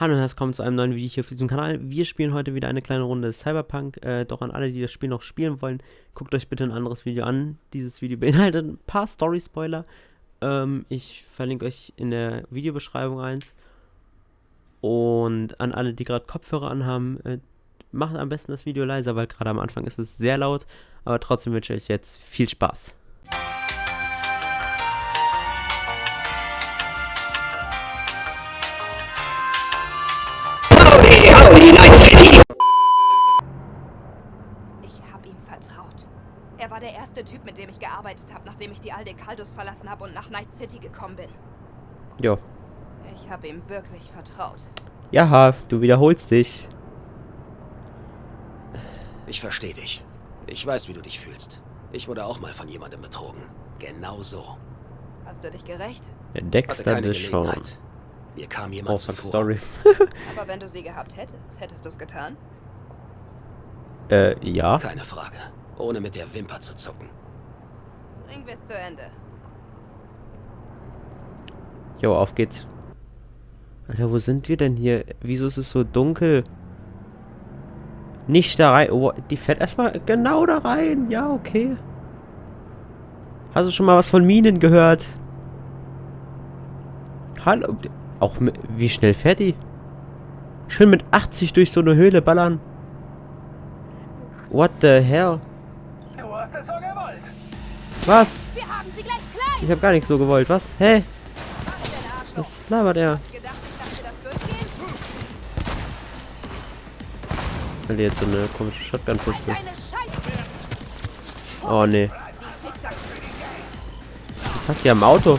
Hallo und herzlich willkommen zu einem neuen Video hier auf diesem Kanal. Wir spielen heute wieder eine kleine Runde Cyberpunk. Äh, doch an alle, die das Spiel noch spielen wollen, guckt euch bitte ein anderes Video an. Dieses Video beinhaltet ein paar Story-Spoiler. Ähm, ich verlinke euch in der Videobeschreibung eins. Und an alle, die gerade Kopfhörer anhaben, äh, macht am besten das Video leiser, weil gerade am Anfang ist es sehr laut. Aber trotzdem wünsche ich euch jetzt viel Spaß. War der erste Typ, mit dem ich gearbeitet habe, nachdem ich die Alde Kaldus verlassen habe und nach Night City gekommen bin. Jo. Ich habe ihm wirklich vertraut. Ja, du wiederholst dich. Ich verstehe dich. Ich weiß, wie du dich fühlst. Ich wurde auch mal von jemandem betrogen. Genau so. Hast du dich gerecht? Der Hatte Dexter keine Deshawn. Gelegenheit. Mir kam Oh, jemand fuck, zuvor. Story. Aber wenn du sie gehabt hättest, hättest du es getan? äh, ja. Keine Frage. Ohne mit der Wimper zu zucken. Bring bis zu Ende. Jo, auf geht's. Alter, wo sind wir denn hier? Wieso ist es so dunkel? Nicht da rein. Oh, die fährt erstmal genau da rein. Ja, okay. Hast du schon mal was von Minen gehört? Hallo. Auch mit, wie schnell fährt die? Schön mit 80 durch so eine Höhle ballern. What the hell? Was? Wir haben sie gleich klein! Ich habe gar nicht so gewollt. Was? Hä? Was? Was labert er? Weil jetzt so eine komische Shotgun-Pistole. Deine Scheiße! Oh nee. Fuck, die haben ein Auto.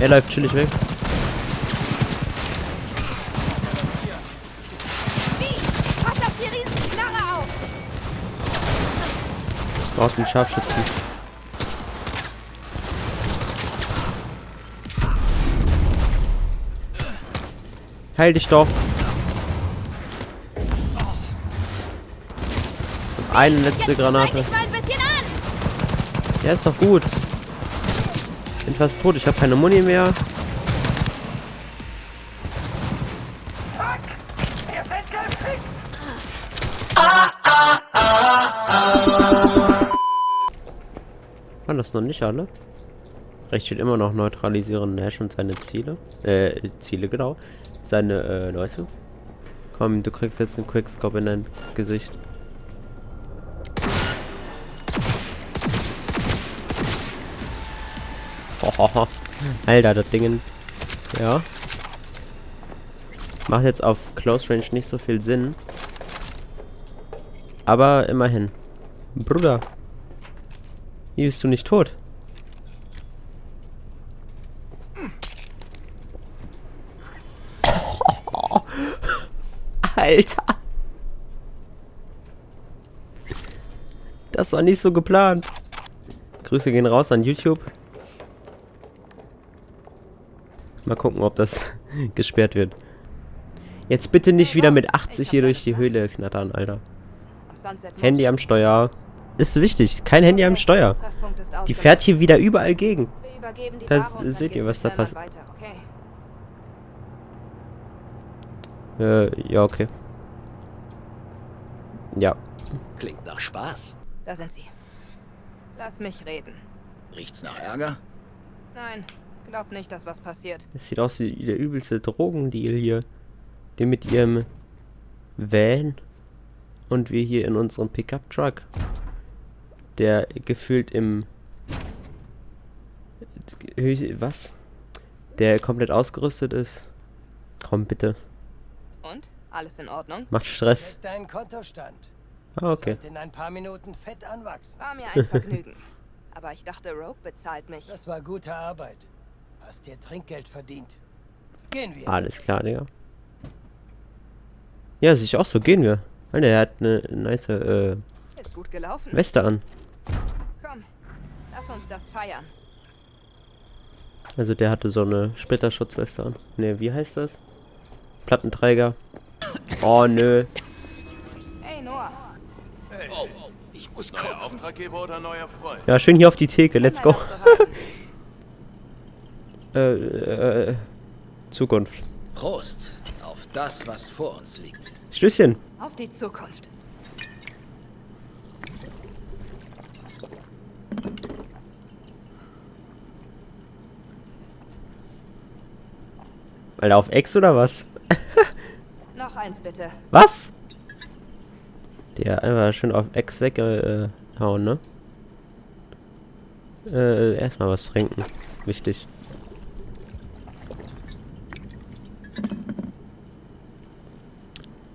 Er läuft chillig weg. Braucht einen Scharfschützen. Heil dich doch. Und Eine letzte Jetzt Granate. Ja, ist doch gut. Bin fast tot. Ich habe keine Muni mehr. Waren das noch nicht alle? Recht steht immer noch neutralisieren Nash und seine Ziele. Äh, Ziele, genau. Seine, äh, Leute. Komm, du kriegst jetzt einen Quickscope in dein Gesicht. Hohoho. Alter, das Ding. Ja. Macht jetzt auf Close Range nicht so viel Sinn. Aber immerhin. Bruder. Wie bist du nicht tot? Alter. Das war nicht so geplant. Grüße gehen raus an YouTube. Mal gucken, ob das gesperrt wird. Jetzt bitte nicht wieder mit 80 hier durch die Höhle knattern, Alter. Handy am Steuer. Ist wichtig, kein Handy am Steuer. Die fährt hier wieder überall gegen. Dann seht ihr, was da passiert. Weiter, okay? Äh, ja, okay. Ja. Klingt nach Spaß. Da sind sie. Lass mich reden. Riecht's nach Ärger? Nein, glaub nicht, dass was passiert. Das sieht aus wie der übelste Drogendeal hier. Den mit ihrem Van. Und wir hier in unserem Pickup-Truck. Der gefühlt im... Was? Der komplett ausgerüstet ist. Komm, bitte. Alles in Ordnung? Macht Stress. Check deinen Kontostand. Ah, okay. Sollte in ein paar Minuten fett anwachsen. War mir ein Vergnügen. Aber ich dachte, Rope bezahlt mich. Das war gute Arbeit. Hast dir Trinkgeld verdient. Gehen wir. Alles klar, Digga. Ja, sehe ich auch so. Gehen wir. Alter, er hat eine nice äh, Ist gut gelaufen. Weste an. Komm, lass uns das feiern. Also der hatte so eine Splitterschutzweste an. Ne, wie heißt das? Plattenträger. Oh nö. Hey, Noah. Ich muss Neuer kotzen. Auftraggeber oder neuer Freund? Ja, schön hier auf die Theke. Let's go. Äh, äh, Zukunft. Prost auf das, was vor uns liegt. Stößchen. Auf die Zukunft. Alter, auf Ex oder was? Eins bitte. Was? Der einfach schön auf Ex weggehauen, ne? Äh, erstmal was trinken. Wichtig.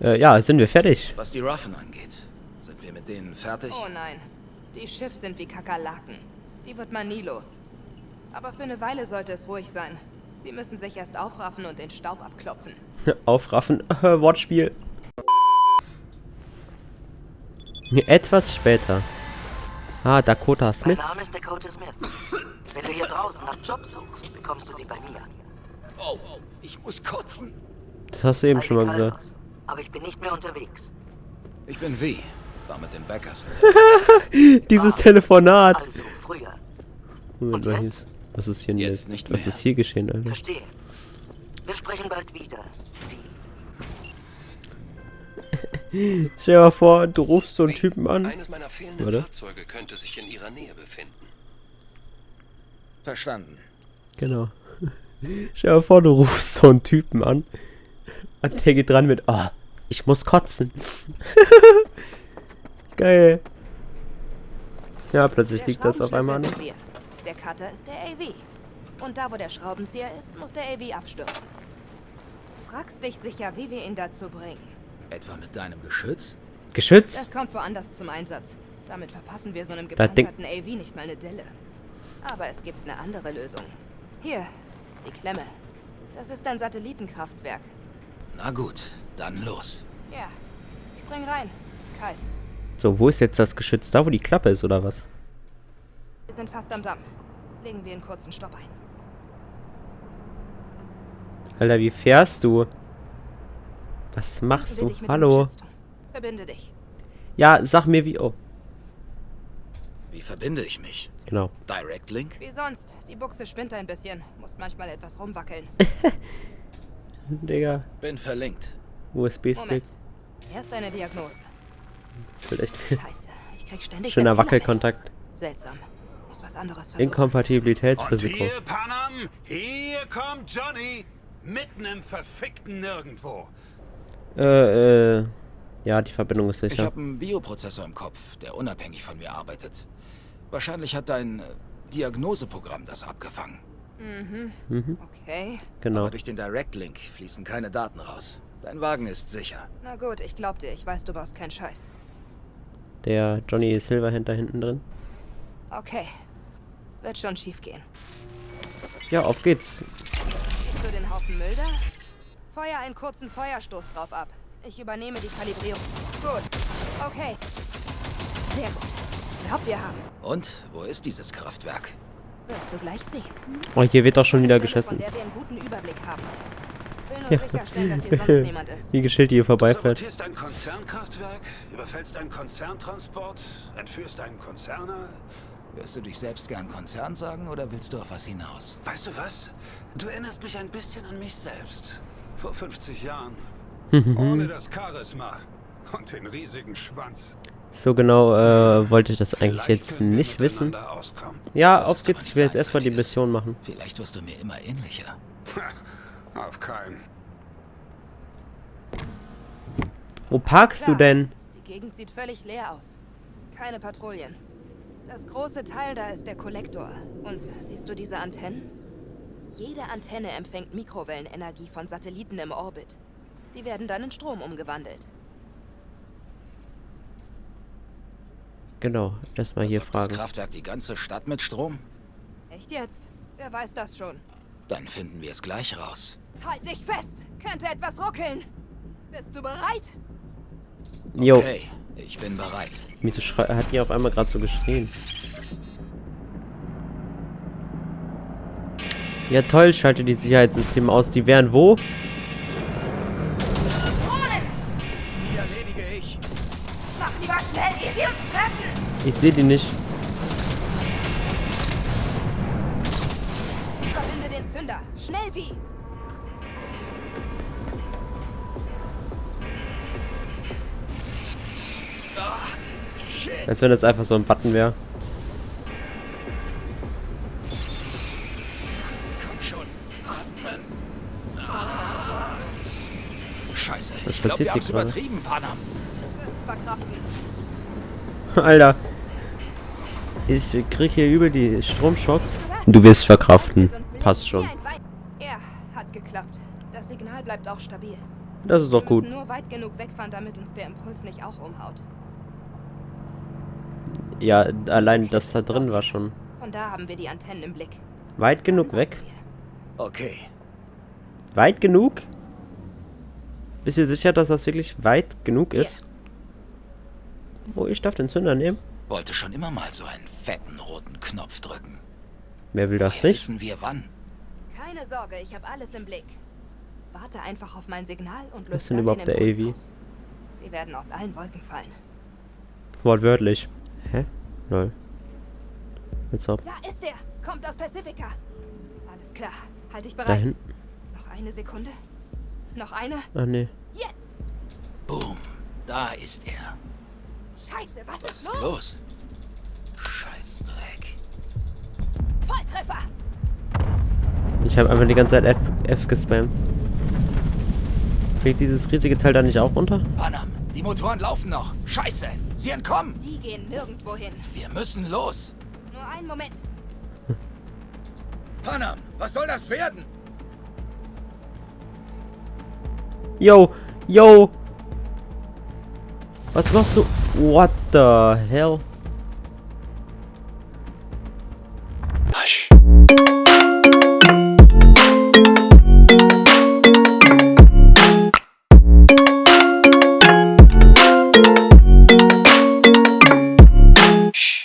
Äh, ja, sind wir fertig. Was die Ruffen angeht, sind wir mit denen fertig? Oh nein. Die Schiff sind wie Kakerlaken. Die wird man nie los. Aber für eine Weile sollte es ruhig sein. Die müssen sich erst aufraffen und den Staub abklopfen. Aufraffen. Wortspiel. Etwas später. Ah, Dakota Mein Smith. Name ist Dakota Smith. Wenn du hier draußen nach Jobs suchst, bekommst du sie bei mir. Oh, ich muss kotzen. Das hast du eben schon mal gesagt. Aber ich bin nicht mehr unterwegs. Ich bin V. War mit den Backers. Dieses Telefonat. Also früher. Moment, Und jetzt? Was ist hier Jetzt nicht Was mehr. ist hier geschehen, Alter? Verstehe. Wir sprechen bald wieder. Wie? Stell dir mal vor, du rufst so einen Typen an. Eines meiner fehlenden Warte. Fahrzeuge könnte sich in ihrer Nähe befinden. Verstanden. Genau. Stell dir mal vor, du rufst so einen Typen an. Und der geht dran mit, oh, ich muss kotzen. Geil. Ja, plötzlich liegt das auf einmal an. Der Cutter ist der AV. Und da, wo der Schraubenzieher ist, muss der AV abstürzen. Fragst dich sicher, wie wir ihn dazu bringen. Etwa mit deinem Geschütz? Geschütz? Das kommt woanders zum Einsatz. Damit verpassen wir so einem gepanzerten AV nicht mal eine Delle. Aber es gibt eine andere Lösung. Hier, die Klemme. Das ist ein Satellitenkraftwerk. Na gut, dann los. Ja, spring rein. Ist kalt. So, wo ist jetzt das Geschütz? Da, wo die Klappe ist, oder was? Wir sind fast am Damm. Legen wir einen kurzen Stopp ein. Alter, wie fährst du? Was machst du? Hallo? Verbinde dich. Ja, sag mir wie. Oh, Wie verbinde ich mich? genau. Direct Link? Wie sonst. Die Buchse spinnt ein bisschen. Musst manchmal etwas rumwackeln. Digga, Bin verlinkt. USB-Stick. Erst eine Diagnose. Das wird echt Scheiße. Ich krieg ständig schöner. Wackelkontakt. Seltsam. Muss was anderes versuchen. Und Inkompatibilitätsrisiko. hier, Panam, hier kommt Johnny. Mitten im verfickten Nirgendwo. Äh, äh. Ja, die Verbindung ist Ich sicher. habe einen Bioprozessor im Kopf, der unabhängig von mir arbeitet. Wahrscheinlich hat dein Diagnoseprogramm das abgefangen. Okay. Genau. Aber durch den Direct Link fließen keine Daten raus. Dein Wagen ist sicher. Na gut, ich glaub dir. Ich weiß, du baust keinen Scheiß. Der Johnny Silverhand da hinten drin. Okay. Wird schon schief gehen. Ja, auf geht's. Siehst du den Haufen Müll da? Feuer einen kurzen Feuerstoß drauf ab. Ich übernehme die Kalibrierung. Gut. Okay. Sehr gut. Ich glaub, wir haben's. Und wo ist dieses Kraftwerk? Wirst du gleich sehen. Oh, hier wird doch schon wieder geschossen. der wir einen guten Überblick haben. Will nur sicherstellen, dass hier sonst niemand ist. Wie Geschild, die hier Du vorbeifährt. sabotierst ein Konzernkraftwerk, überfällst einen Konzerntransport, entführst einen Konzerner. Wirst du dich selbst gern Konzern sagen oder willst du auf was hinaus? Weißt du was? Du erinnerst mich ein bisschen an mich selbst. Vor 50 Jahren. Ohne das Charisma und den riesigen Schwanz. So genau äh, wollte ich das eigentlich Vielleicht jetzt nicht wissen. Ja, auf geht's. Ich will jetzt erstmal die. Mission machen. Vielleicht wirst du mir immer ähnlicher. Auf keinen. Wo parkst du denn? Die Gegend sieht völlig leer aus. Keine Patrouillen. Das große Teil da ist der Kollektor. Und siehst du diese Antennen? Jede Antenne empfängt Mikrowellenenergie von Satelliten im Orbit. Die werden dann in Strom umgewandelt. Genau, erstmal hier Versorgt das fragen. Kraftwerk die ganze Stadt mit Strom? Echt jetzt? Wer weiß das schon? Dann finden wir es gleich raus. Halt dich fest! Könnte etwas ruckeln! Bist du bereit? Jo, Okay, ich bin bereit. wieso schrei- hat die auf einmal gerade so geschrien? Ja toll, schalte die Sicherheitssysteme aus. Die wären wo? Ich sehe die nicht. Verbinde den Zünder. Schnell wie! Als wenn das einfach so ein Button wäre. Scheiße. Was ich glaube, passiert wir hier gerade? übertrieben, Panam. Alter. Ich krieg hier übel die Stromschocks. Du wirst verkraften. Passt schon. Er hat geklappt. Das Signal bleibt auch stabil. Das ist Wir doch gut. müssen nur weit genug wegfahren, damit uns der Impuls nicht auch umhaut. Ja, allein das da drin war schon Von da haben wir die Antennen im Blick. weit genug weg. Okay. Weit genug? Bist du sicher, dass das wirklich weit genug ist? Oh, ich darf den Zünder nehmen. Wollte schon immer mal so einen fetten roten Knopf drücken. Wer will das Woher nicht? Wissen wir wann? Keine Sorge, ich habe alles im Blick. Warte einfach auf mein Signal und Was löse ist denn überhaupt der AV? Die werden aus allen Wolken fallen. Wortwörtlich. Hä? Lol. Jetzt ab. Da ist er! Kommt aus Pacifica! Alles klar. Halt dich Da bereit. hinten. Noch eine Sekunde. Noch eine. Ah, nee. Jetzt! Boom. Da ist er. Scheiße, was Was ist ist los? los? Scheiß Dreck. Volltreffer! Ich habe einfach die ganze Zeit F, F gespammt. Fliegt dieses riesige Teil da nicht auch runter? Panam, die Motoren laufen noch. Scheiße. Sie entkommen. Die gehen nirgendwo hin. Wir müssen los. Nur einen Moment. Panam, was soll das werden? Yo, yo. Was machst du? What the hell?